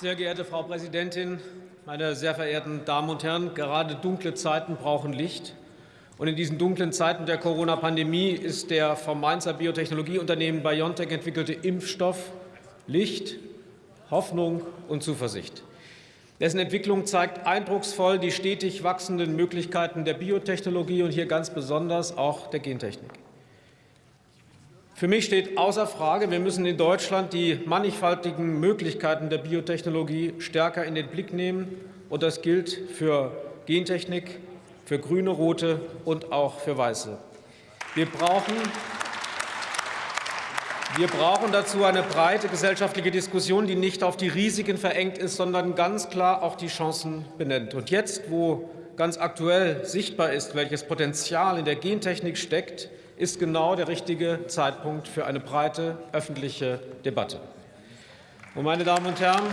Sehr geehrte Frau Präsidentin, meine sehr verehrten Damen und Herren! Gerade dunkle Zeiten brauchen Licht. Und in diesen dunklen Zeiten der Corona-Pandemie ist der vom Mainzer Biotechnologieunternehmen BioNTech entwickelte Impfstoff Licht, Hoffnung und Zuversicht. Dessen Entwicklung zeigt eindrucksvoll die stetig wachsenden Möglichkeiten der Biotechnologie und hier ganz besonders auch der Gentechnik. Für mich steht außer Frage, wir müssen in Deutschland die mannigfaltigen Möglichkeiten der Biotechnologie stärker in den Blick nehmen. Und das gilt für Gentechnik, für grüne, rote und auch für weiße. Wir brauchen, wir brauchen dazu eine breite gesellschaftliche Diskussion, die nicht auf die Risiken verengt ist, sondern ganz klar auch die Chancen benennt. Und jetzt, wo ganz aktuell sichtbar ist, welches Potenzial in der Gentechnik steckt, ist genau der richtige Zeitpunkt für eine breite öffentliche Debatte. Und, meine Damen und Herren,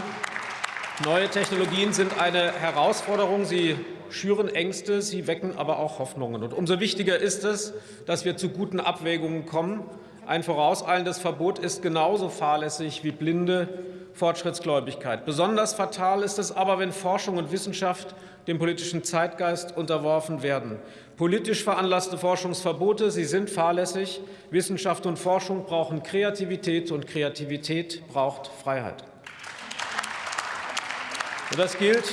neue Technologien sind eine Herausforderung. Sie schüren Ängste, sie wecken aber auch Hoffnungen. Und umso wichtiger ist es, dass wir zu guten Abwägungen kommen. Ein vorauseilendes Verbot ist genauso fahrlässig wie blinde Fortschrittsgläubigkeit. Besonders fatal ist es aber, wenn Forschung und Wissenschaft dem politischen Zeitgeist unterworfen werden. Politisch veranlasste Forschungsverbote, sie sind fahrlässig. Wissenschaft und Forschung brauchen Kreativität, und Kreativität braucht Freiheit. Und das gilt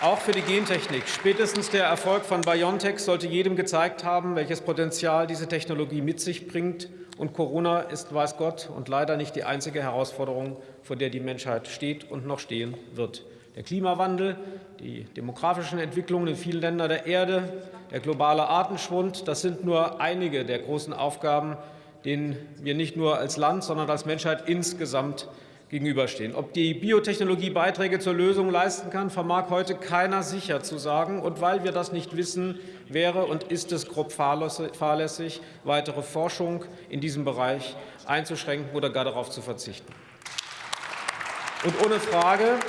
auch für die Gentechnik. Spätestens der Erfolg von BioNTech sollte jedem gezeigt haben, welches Potenzial diese Technologie mit sich bringt. Und Corona ist, weiß Gott, und leider nicht die einzige Herausforderung, vor der die Menschheit steht und noch stehen wird. Der Klimawandel, die demografischen Entwicklungen in vielen Ländern der Erde, der globale Artenschwund, das sind nur einige der großen Aufgaben, denen wir nicht nur als Land, sondern als Menschheit insgesamt gegenüberstehen. Ob die Biotechnologie Beiträge zur Lösung leisten kann, vermag heute keiner sicher zu sagen. Und weil wir das nicht wissen, wäre und ist es grob fahrlässig, weitere Forschung in diesem Bereich einzuschränken oder gar darauf zu verzichten. Und ohne Frage,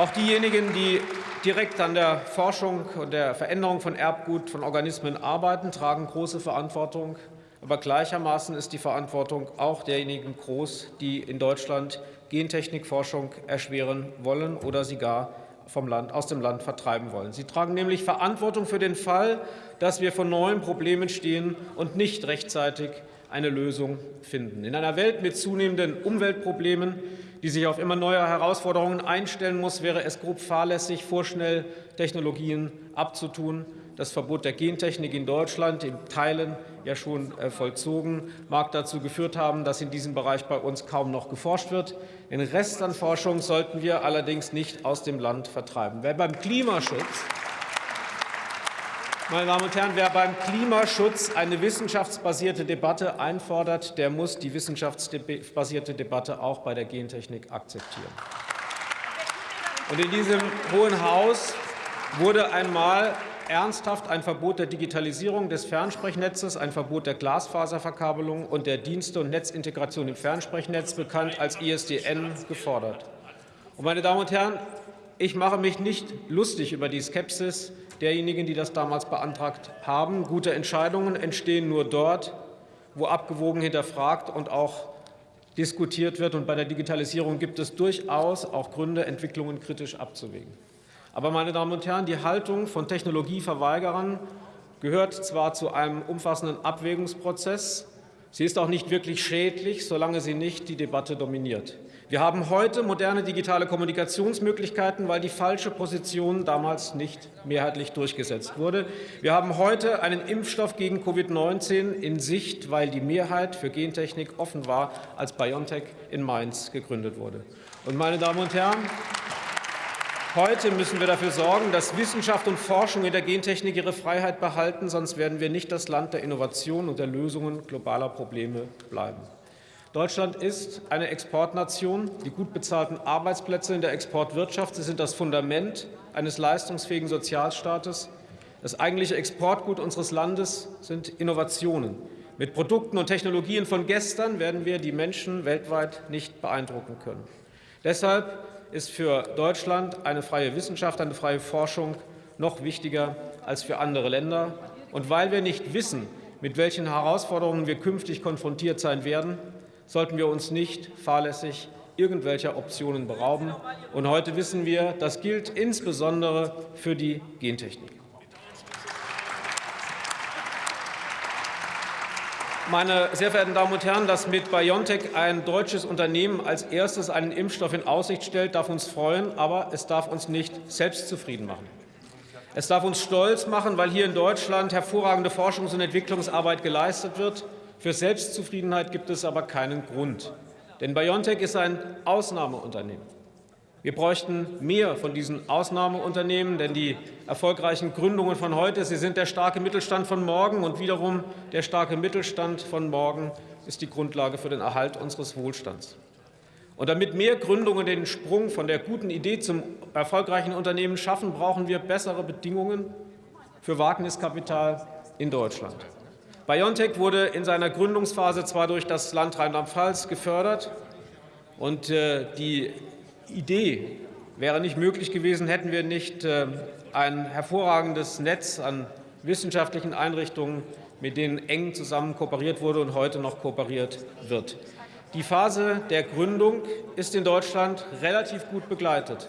auch diejenigen, die direkt an der Forschung und der Veränderung von Erbgut von Organismen arbeiten, tragen große Verantwortung aber gleichermaßen ist die Verantwortung auch derjenigen groß, die in Deutschland Gentechnikforschung erschweren wollen oder sie gar vom Land, aus dem Land vertreiben wollen. Sie tragen nämlich Verantwortung für den Fall, dass wir vor neuen Problemen stehen und nicht rechtzeitig eine Lösung finden. In einer Welt mit zunehmenden Umweltproblemen, die sich auf immer neue Herausforderungen einstellen muss, wäre es grob fahrlässig, vorschnell Technologien abzutun das Verbot der Gentechnik in Deutschland in Teilen ja schon äh, vollzogen, mag dazu geführt haben, dass in diesem Bereich bei uns kaum noch geforscht wird. Den Rest an Forschung sollten wir allerdings nicht aus dem Land vertreiben. Wer beim Klimaschutz meine Damen und Herren, wer beim Klimaschutz eine wissenschaftsbasierte Debatte einfordert, der muss die wissenschaftsbasierte Debatte auch bei der Gentechnik akzeptieren. Und in diesem Hohen Haus wurde einmal ernsthaft ein Verbot der Digitalisierung des Fernsprechnnetzes, ein Verbot der Glasfaserverkabelung und der Dienste- und Netzintegration im Fernsprechnetz, bekannt als ISDN, gefordert. Und, meine Damen und Herren, ich mache mich nicht lustig über die Skepsis derjenigen, die das damals beantragt haben. Gute Entscheidungen entstehen nur dort, wo abgewogen hinterfragt und auch diskutiert wird. Und bei der Digitalisierung gibt es durchaus auch Gründe, Entwicklungen kritisch abzuwägen. Aber, meine Damen und Herren, die Haltung von Technologieverweigerern gehört zwar zu einem umfassenden Abwägungsprozess, sie ist auch nicht wirklich schädlich, solange sie nicht die Debatte dominiert. Wir haben heute moderne digitale Kommunikationsmöglichkeiten, weil die falsche Position damals nicht mehrheitlich durchgesetzt wurde. Wir haben heute einen Impfstoff gegen Covid-19 in Sicht, weil die Mehrheit für Gentechnik offen war, als BioNTech in Mainz gegründet wurde. Und, meine Damen und Herren, Heute müssen wir dafür sorgen, dass Wissenschaft und Forschung in der Gentechnik ihre Freiheit behalten, sonst werden wir nicht das Land der Innovation und der Lösungen globaler Probleme bleiben. Deutschland ist eine Exportnation. Die gut bezahlten Arbeitsplätze in der Exportwirtschaft sie sind das Fundament eines leistungsfähigen Sozialstaates. Das eigentliche Exportgut unseres Landes sind Innovationen. Mit Produkten und Technologien von gestern werden wir die Menschen weltweit nicht beeindrucken können. Deshalb ist für Deutschland eine freie Wissenschaft, eine freie Forschung noch wichtiger als für andere Länder. Und weil wir nicht wissen, mit welchen Herausforderungen wir künftig konfrontiert sein werden, sollten wir uns nicht fahrlässig irgendwelcher Optionen berauben. Und heute wissen wir, das gilt insbesondere für die Gentechnik. Meine sehr verehrten Damen und Herren, dass mit BioNTech ein deutsches Unternehmen als erstes einen Impfstoff in Aussicht stellt, darf uns freuen, aber es darf uns nicht selbstzufrieden machen. Es darf uns stolz machen, weil hier in Deutschland hervorragende Forschungs- und Entwicklungsarbeit geleistet wird. Für Selbstzufriedenheit gibt es aber keinen Grund. Denn BioNTech ist ein Ausnahmeunternehmen. Wir bräuchten mehr von diesen Ausnahmeunternehmen, denn die erfolgreichen Gründungen von heute, sie sind der starke Mittelstand von morgen und wiederum der starke Mittelstand von morgen ist die Grundlage für den Erhalt unseres Wohlstands. Und damit mehr Gründungen den Sprung von der guten Idee zum erfolgreichen Unternehmen schaffen, brauchen wir bessere Bedingungen für Wagniskapital in Deutschland. BioNTech wurde in seiner Gründungsphase zwar durch das Land Rheinland-Pfalz gefördert, und äh, die Idee wäre nicht möglich gewesen, hätten wir nicht äh, ein hervorragendes Netz an wissenschaftlichen Einrichtungen, mit denen eng zusammen kooperiert wurde und heute noch kooperiert wird. Die Phase der Gründung ist in Deutschland relativ gut begleitet.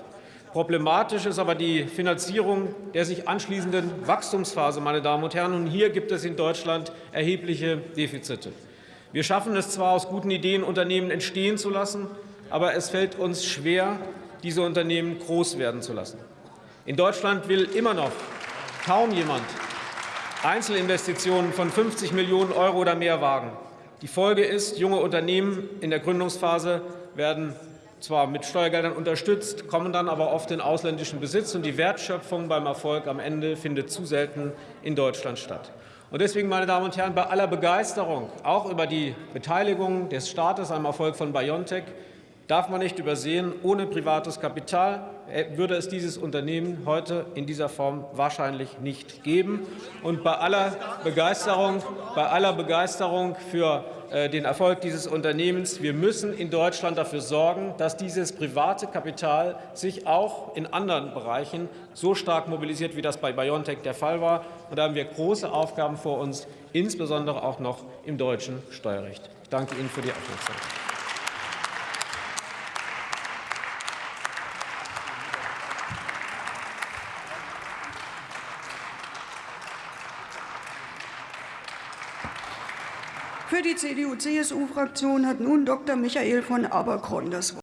Problematisch ist aber die Finanzierung der sich anschließenden Wachstumsphase, meine Damen und Herren. Und hier gibt es in Deutschland erhebliche Defizite. Wir schaffen es zwar, aus guten Ideen Unternehmen entstehen zu lassen, aber es fällt uns schwer, diese Unternehmen groß werden zu lassen. In Deutschland will immer noch kaum jemand Einzelinvestitionen von 50 Millionen Euro oder mehr wagen. Die Folge ist, junge Unternehmen in der Gründungsphase werden zwar mit Steuergeldern unterstützt, kommen dann aber oft in ausländischen Besitz, und die Wertschöpfung beim Erfolg am Ende findet zu selten in Deutschland statt. Und deswegen, meine Damen und Herren, bei aller Begeisterung, auch über die Beteiligung des Staates am Erfolg von BioNTech, darf man nicht übersehen, ohne privates Kapital äh, würde es dieses Unternehmen heute in dieser Form wahrscheinlich nicht geben. Und bei aller Begeisterung, bei aller Begeisterung für äh, den Erfolg dieses Unternehmens. Wir müssen in Deutschland dafür sorgen, dass dieses private Kapital sich auch in anderen Bereichen so stark mobilisiert, wie das bei BioNTech der Fall war. Und da haben wir große Aufgaben vor uns, insbesondere auch noch im deutschen Steuerrecht. Ich danke Ihnen für die Aufmerksamkeit. Für die CDU-CSU-Fraktion hat nun Dr. Michael von Aberkorn das Wort.